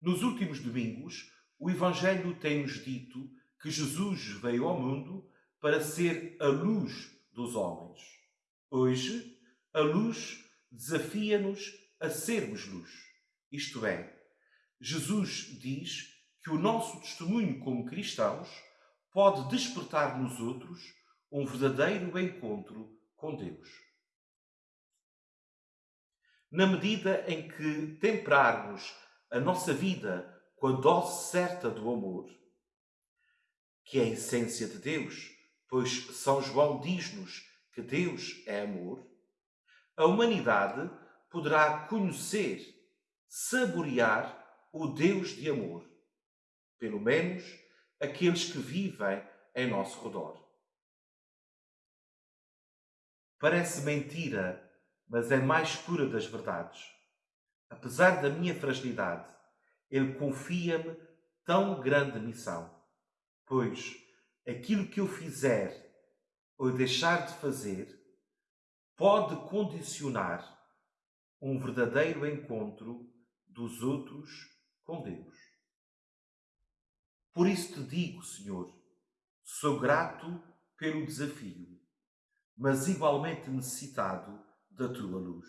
Nos últimos domingos, o Evangelho tem-nos dito que Jesus veio ao mundo para ser a luz dos homens. Hoje, a luz desafia-nos a sermos luz. Isto é, Jesus diz que o nosso testemunho como cristãos pode despertar nos outros um verdadeiro encontro com Deus. Na medida em que temperarmos a nossa vida com a dose certa do amor, que é a essência de Deus, pois São João diz-nos que Deus é amor, a humanidade poderá conhecer, saborear o Deus de amor, pelo menos aqueles que vivem em nosso redor. Parece mentira, mas é mais pura das verdades. Apesar da minha fragilidade, Ele confia-me tão grande missão, pois aquilo que eu fizer ou deixar de fazer pode condicionar um verdadeiro encontro dos outros com Deus. Por isso te digo, Senhor, sou grato pelo desafio, mas igualmente necessitado da tua luz.